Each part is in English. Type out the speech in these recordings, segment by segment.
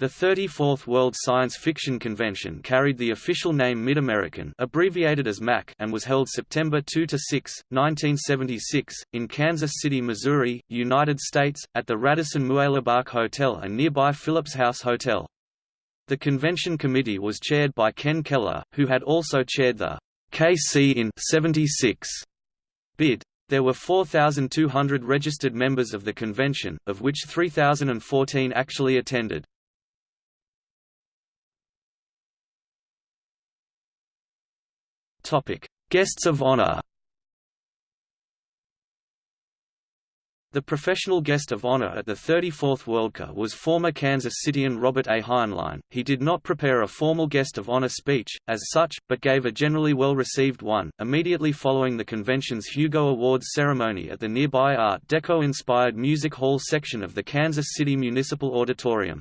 The 34th World Science Fiction Convention carried the official name MidAmeriCon abbreviated as MAC and was held September 2–6, 1976, in Kansas City, Missouri, United States, at the Radisson Muehlebach Hotel and nearby Phillips House Hotel. The convention committee was chaired by Ken Keller, who had also chaired the KC in 76 bid. There were 4,200 registered members of the convention, of which 3,014 actually attended. Guests of honor The professional guest of honor at the 34th Worldcon was former Kansas Cityan Robert A. Heinlein. He did not prepare a formal guest of honor speech, as such, but gave a generally well-received one, immediately following the convention's Hugo Awards ceremony at the nearby Art Deco-inspired Music Hall section of the Kansas City Municipal Auditorium.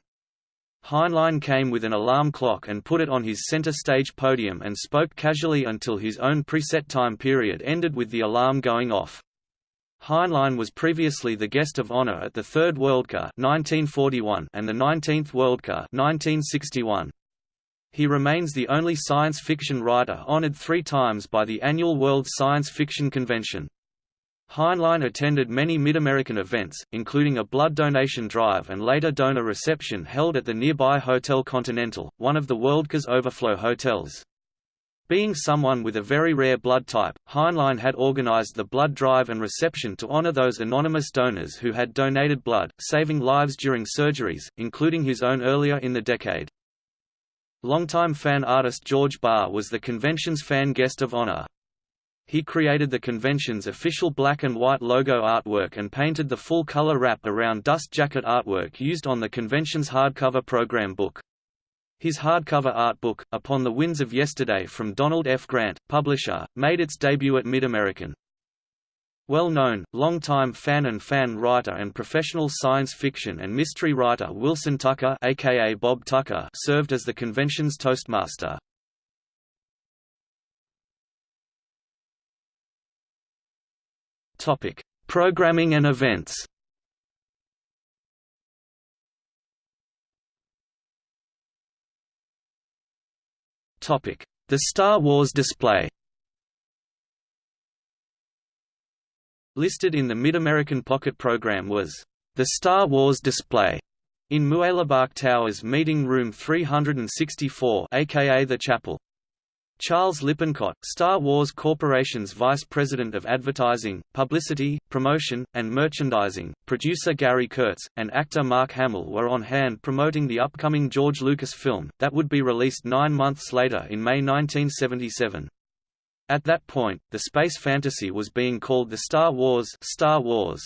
Heinlein came with an alarm clock and put it on his center stage podium and spoke casually until his own preset time period ended with the alarm going off. Heinlein was previously the guest of honor at the Third Worldcon 1941 and the 19th Worldcon 1961. He remains the only science fiction writer honored three times by the annual World Science Fiction Convention. Heinlein attended many MidAmeriCon events, including a blood donation drive and later donor reception held at the nearby Hotel Continental, one of the Worldcon's overflow hotels. Being someone with a very rare blood type, Heinlein had organized the blood drive and reception to honor those anonymous donors who had donated blood, saving lives during surgeries, including his own earlier in the decade. Longtime fan artist George Barr was the convention's fan guest of honor. He created the convention's official black and white logo artwork and painted the full-color wrap around dust jacket artwork used on the convention's hardcover program book. His hardcover art book, Upon the Winds of Yesterday from Donald F. Grant, publisher, made its debut at MidAmeriCon. Well-known, long-time fan and fan writer and professional science fiction and mystery writer Wilson Tucker aka Bob Tucker served as the convention's Toastmaster. Programming and events. Topic: The Star Wars display. Listed in the MidAmeriCon Pocket program was, "...the Star Wars display", in Muehlebach Towers Meeting Room 364 aka the Chapel. Charles Lippincott, Star Wars Corporation's Vice President of Advertising, Publicity, Promotion, and Merchandising, producer Gary Kurtz, and actor Mark Hamill were on hand promoting the upcoming George Lucas film, that would be released nine months later in May 1977. At that point, the space fantasy was being called the Star Wars Star Wars.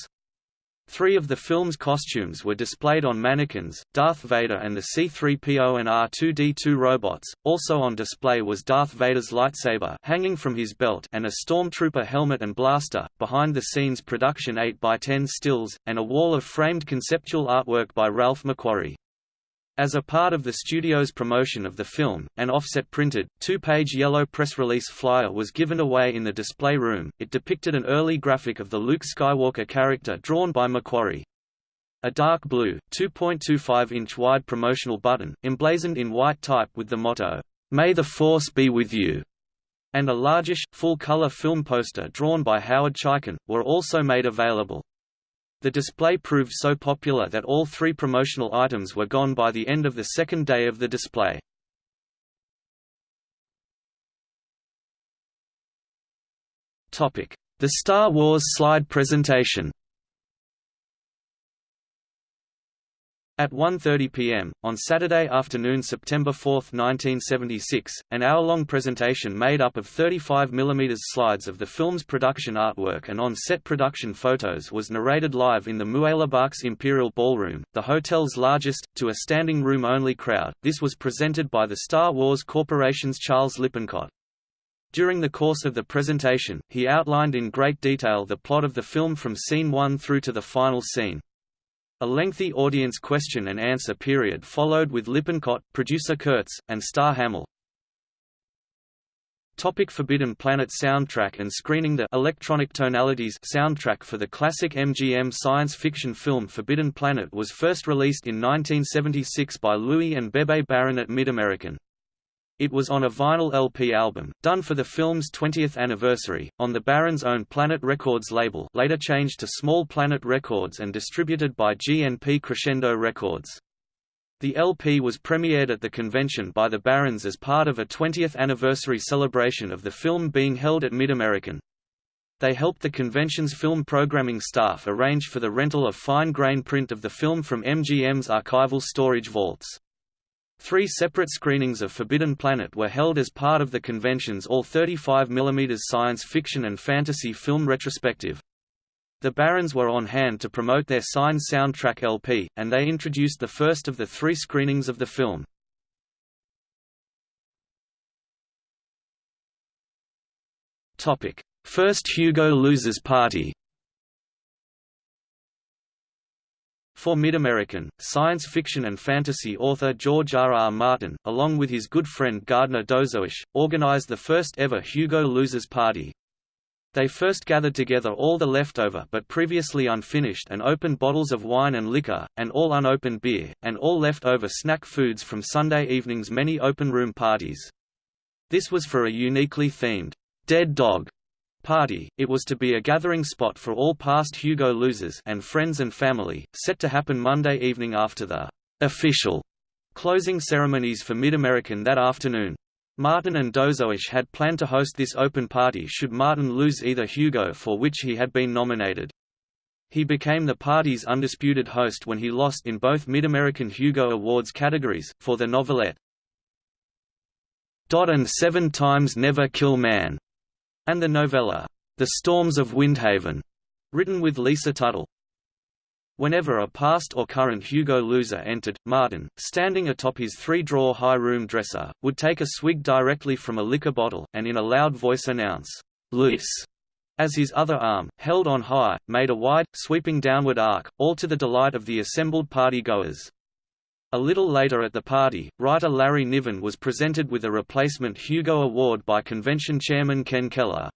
Three of the film's costumes were displayed on mannequins, Darth Vader and the C-3PO and R2-D2 robots. Also on display was Darth Vader's lightsaber hanging from his belt and a stormtrooper helmet and blaster, behind-the-scenes production 8x10 stills, and a wall of framed conceptual artwork by Ralph McQuarrie. As a part of the studio's promotion of the film, an offset-printed, two-page yellow press release flyer was given away in the display room. It depicted an early graphic of the Luke Skywalker character drawn by McQuarrie. A dark blue, 2.25-inch wide promotional button, emblazoned in white type with the motto, "May the Force be with you," and a largish, full-color film poster drawn by Howard Chaykin, were also made available. The display proved so popular that all three promotional items were gone by the end of the second day of the display. The Star Wars slide presentation At 1.30 p.m., on Saturday afternoon September 4, 1976, an hour-long presentation made up of 35 mm slides of the film's production artwork and on-set production photos was narrated live in the Muehlebach's Imperial Ballroom, the hotel's largest, to a standing room-only crowd. This was presented by the Star Wars Corporation's Charles Lippincott. During the course of the presentation, he outlined in great detail the plot of the film from scene 1 through to the final scene. A lengthy audience question and answer period followed with Lippincott, producer Kurtz, and star Hamill. Topic Forbidden Planet soundtrack and screening The Electronic Tonalities soundtrack for the classic MGM science fiction film Forbidden Planet was first released in 1976 by Louis and Bebe Barron at MidAmeriCon. It was on a vinyl LP album, done for the film's 20th anniversary, on the Barron's own Planet Records label later changed to Small Planet Records and distributed by GNP Crescendo Records. The LP was premiered at the convention by the Barrons as part of a 20th anniversary celebration of the film being held at MidAmeriCon. They helped the convention's film programming staff arrange for the rental of fine-grain print of the film from MGM's archival storage vaults. Three separate screenings of Forbidden Planet were held as part of the convention's all 35 mm science fiction and fantasy film retrospective. The Barrons were on hand to promote their signed soundtrack LP, and they introduced the first of the three screenings of the film. First Hugo Losers Party For MidAmeriCon, science fiction and fantasy author George R. R. Martin, along with his good friend Gardner Dozois, organized the first ever Hugo Losers Party, they first gathered together all the leftover but previously unfinished and opened bottles of wine and liquor, and all unopened beer, and all leftover snack foods from Sunday evening's many open room parties. This was for a uniquely themed, Dead Dog party. It was to be a gathering spot for all past Hugo losers and friends and family, set to happen Monday evening after the official closing ceremonies for MidAmeriCon that afternoon. Martin and Dozois had planned to host this open party should Martin lose either Hugo for which he had been nominated. He became the party's undisputed host when he lost in both MidAmeriCon Hugo Awards categories, for the novelette and Seven Times Never Kill Man, and the novella The Storms of Windhaven, written with Lisa Tuttle. Whenever a past or current Hugo loser entered, Martin, standing atop his three-drawer high room dresser, would take a swig directly from a liquor bottle, and in a loud voice announce, "'Luis' as his other arm, held on high, made a wide, sweeping downward arc, all to the delight of the assembled party-goers. A little later at the party, writer Larry Niven was presented with a replacement Hugo Award by convention chairman Ken Keller.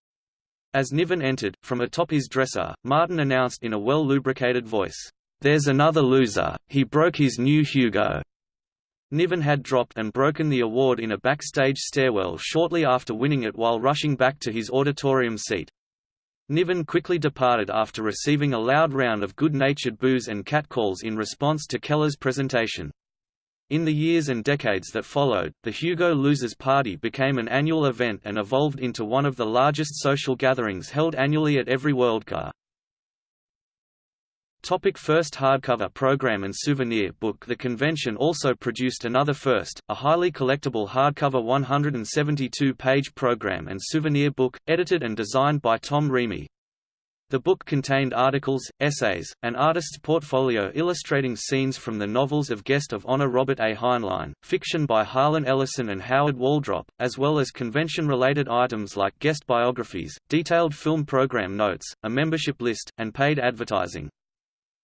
As Niven entered, from atop his dresser, Martin announced in a well-lubricated voice, "'There's another loser, he broke his new Hugo." Niven had dropped and broken the award in a backstage stairwell shortly after winning it while rushing back to his auditorium seat. Niven quickly departed after receiving a loud round of good-natured boos and catcalls in response to Keller's presentation. In the years and decades that followed, the Hugo Losers Party became an annual event and evolved into one of the largest social gatherings held annually at every Worldcon. Topic first hardcover program and souvenir book The convention also produced another first, a highly collectible hardcover 172-page program and souvenir book, edited and designed by Tom Reamy. The book contained articles, essays, an artist's portfolio illustrating scenes from the novels of guest of honor Robert A. Heinlein, fiction by Harlan Ellison and Howard Waldrop, as well as convention-related items like guest biographies, detailed film program notes, a membership list, and paid advertising.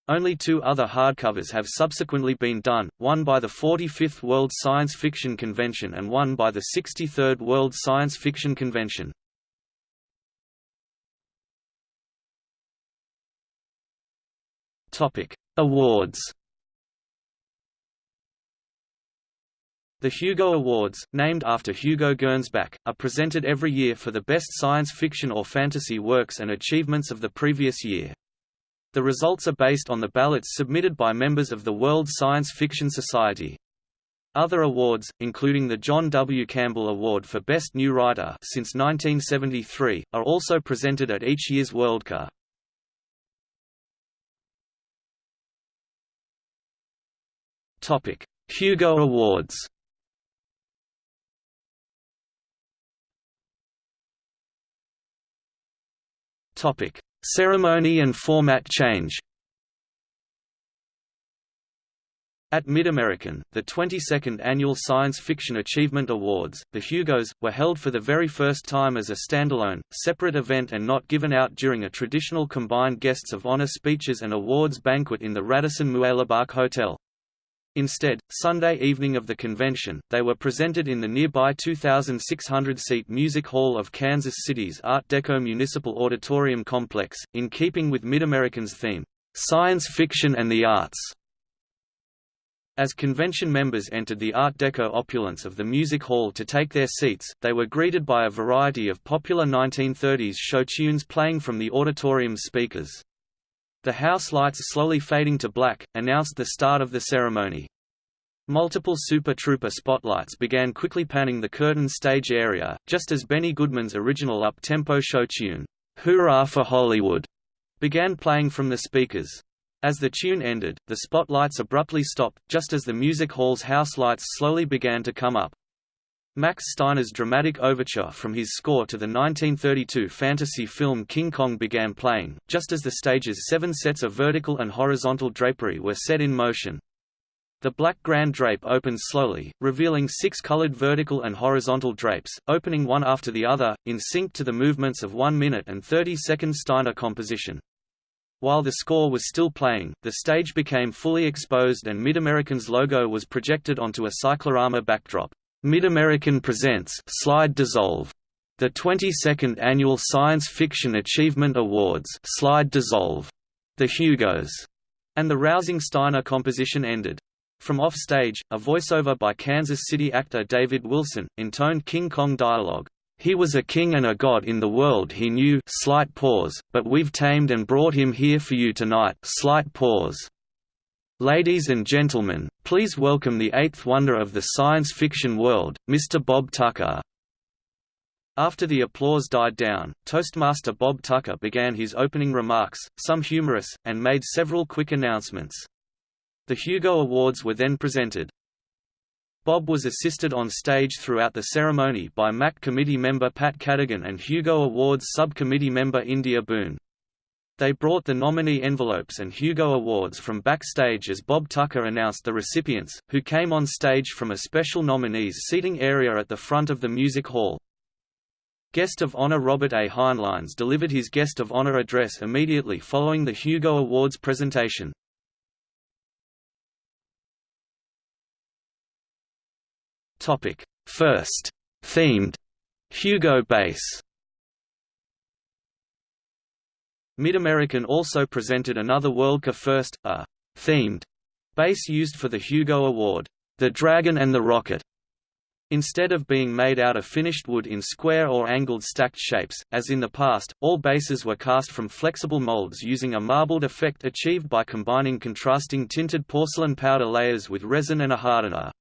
Only two other hardcovers have subsequently been done, one by the 45th World Science Fiction Convention and one by the 63rd World Science Fiction Convention. Topic: Awards. The Hugo Awards, named after Hugo Gernsback, are presented every year for the best science fiction or fantasy works and achievements of the previous year. The results are based on the ballots submitted by members of the World Science Fiction Society. Other awards, including the John W. Campbell Award for Best New Writer since 1973, are also presented at each year's Worldcon. Topic: Hugo Awards. Topic: Ceremony and format change. At MidAmeriCon, the 22nd Annual Science Fiction Achievement Awards, the Hugos, were held for the very first time as a standalone, separate event and not given out during a traditional combined guests of honor speeches and awards banquet in the Radisson Muehlebach Hotel. Instead, Sunday evening of the convention, they were presented in the nearby 2,600-seat Music Hall of Kansas City's Art Deco Municipal Auditorium Complex, in keeping with MidAmeriCon's theme, "'Science Fiction and the Arts". As convention members entered the Art Deco opulence of the music hall to take their seats, they were greeted by a variety of popular 1930s show tunes playing from the auditorium's speakers. The house lights slowly fading to black, announced the start of the ceremony. Multiple Super Trouper spotlights began quickly panning the curtain stage area, just as Benny Goodman's original up-tempo show tune, "'Hurrah for Hollywood' began playing from the speakers. As the tune ended, the spotlights abruptly stopped, just as the music hall's house lights slowly began to come up. Max Steiner's dramatic overture from his score to the 1932 fantasy film King Kong began playing, just as the stage's seven sets of vertical and horizontal drapery were set in motion. The black grand drape opened slowly, revealing six colored vertical and horizontal drapes, opening one after the other, in sync to the movements of 1 minute and 30 second Steiner composition. While the score was still playing, the stage became fully exposed and MidAmeriCon's logo was projected onto a cyclorama backdrop. MidAmeriCon presents Slide Dissolve, the 22nd annual Science Fiction Achievement Awards Slide Dissolve, the Hugos, and the rousing Steiner composition ended. From off-stage, a voiceover by Kansas City actor David Wilson, intoned King Kong dialogue. He was a king and a god in the world he knew slight pause, but we've tamed and brought him here for you tonight slight pause. Ladies and gentlemen, please welcome the eighth wonder of the science fiction world, Mr. Bob Tucker. After the applause died down, Toastmaster Bob Tucker began his opening remarks, some humorous, and made several quick announcements. The Hugo Awards were then presented. Bob was assisted on stage throughout the ceremony by MAC committee member Pat Cadigan and Hugo Awards subcommittee member India Boone. They brought the nominee envelopes and Hugo Awards from backstage as Bob Tucker announced the recipients, who came on stage from a special nominees seating area at the front of the music hall. Guest of Honor Robert A. Heinleins delivered his Guest of Honor address immediately following the Hugo Awards presentation. First, themed Hugo Bass MidAmeriCon also presented another Worldcon first, a «themed» base used for the Hugo Award, The Dragon and the Rocket. Instead of being made out of finished wood in square or angled stacked shapes, as in the past, all bases were cast from flexible molds using a marbled effect achieved by combining contrasting tinted porcelain powder layers with resin and a hardener.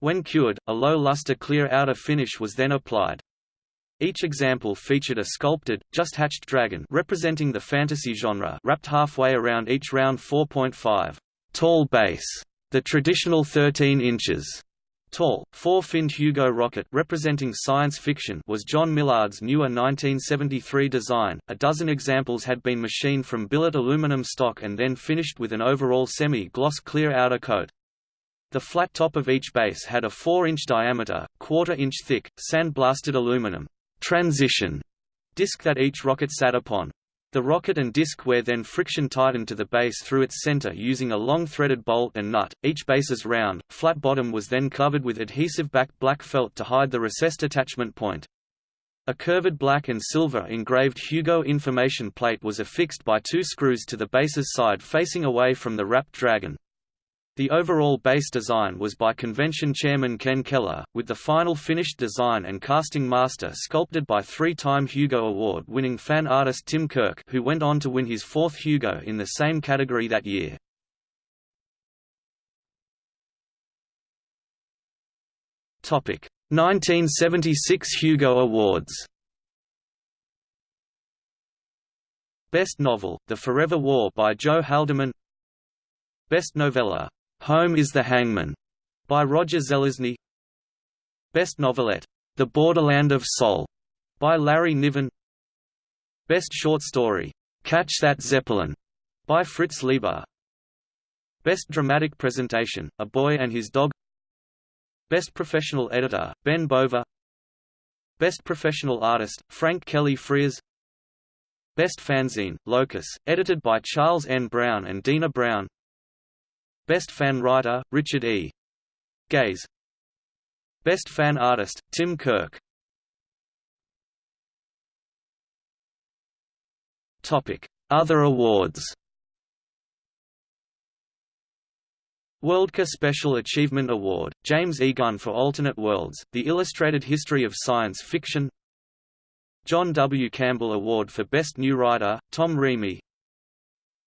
When cured, a low luster clear outer finish was then applied. Each example featured a sculpted, just-hatched dragon representing the fantasy genre wrapped halfway around each round 4.5 tall base, the traditional 13 inches tall, four-finned Hugo rocket representing science fiction was John Millard's newer 1973 design. A dozen examples had been machined from billet aluminum stock and then finished with an overall semi-gloss clear outer coat. The flat top of each base had a 4-inch diameter, quarter-inch thick, sand-blasted aluminum transition disc that each rocket sat upon. The rocket and disc were then friction tightened to the base through its center using a long threaded bolt and nut. Each base's round, flat bottom was then covered with adhesive backed black felt to hide the recessed attachment point. A curved black and silver engraved Hugo information plate was affixed by two screws to the base's side facing away from the wrapped dragon. The overall base design was by convention chairman Ken Keller, with the final finished design and casting master sculpted by three-time Hugo Award-winning fan artist Tim Kirk who went on to win his fourth Hugo in the same category that year. Topic: 1976 Hugo Awards. Best Novel: The Forever War by Joe Haldeman. Best Novella: Home is the Hangman, by Roger Zelazny. Best Novelette, The Borderland of Sol, by Larry Niven. Best Short Story, Catch That Zeppelin, by Fritz Leiber. Best Dramatic Presentation, A Boy and His Dog. Best Professional Editor, Ben Bova. Best Professional Artist, Frank Kelly Freas. Best Fanzine, Locus, edited by Charles N. Brown and Dena Brown. Best Fan Writer, Richard E. Geis Best Fan Artist, Tim Kirk Other awards Worldcon Special Achievement Award, James E. Gunn for Alternate Worlds, The Illustrated History of Science Fiction John W. Campbell Award for Best New Writer, Tom Reamy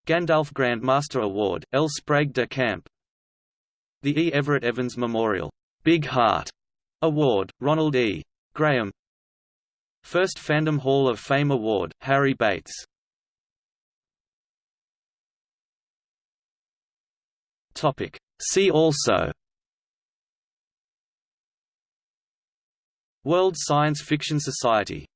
Gandalf Grandmaster Award, L. Sprague de Camp. The E. Everett Evans Memorial, Big Heart. Award, Ronald E. Graham. First Fandom Hall of Fame Award, Harry Bates. See also. World Science Fiction Society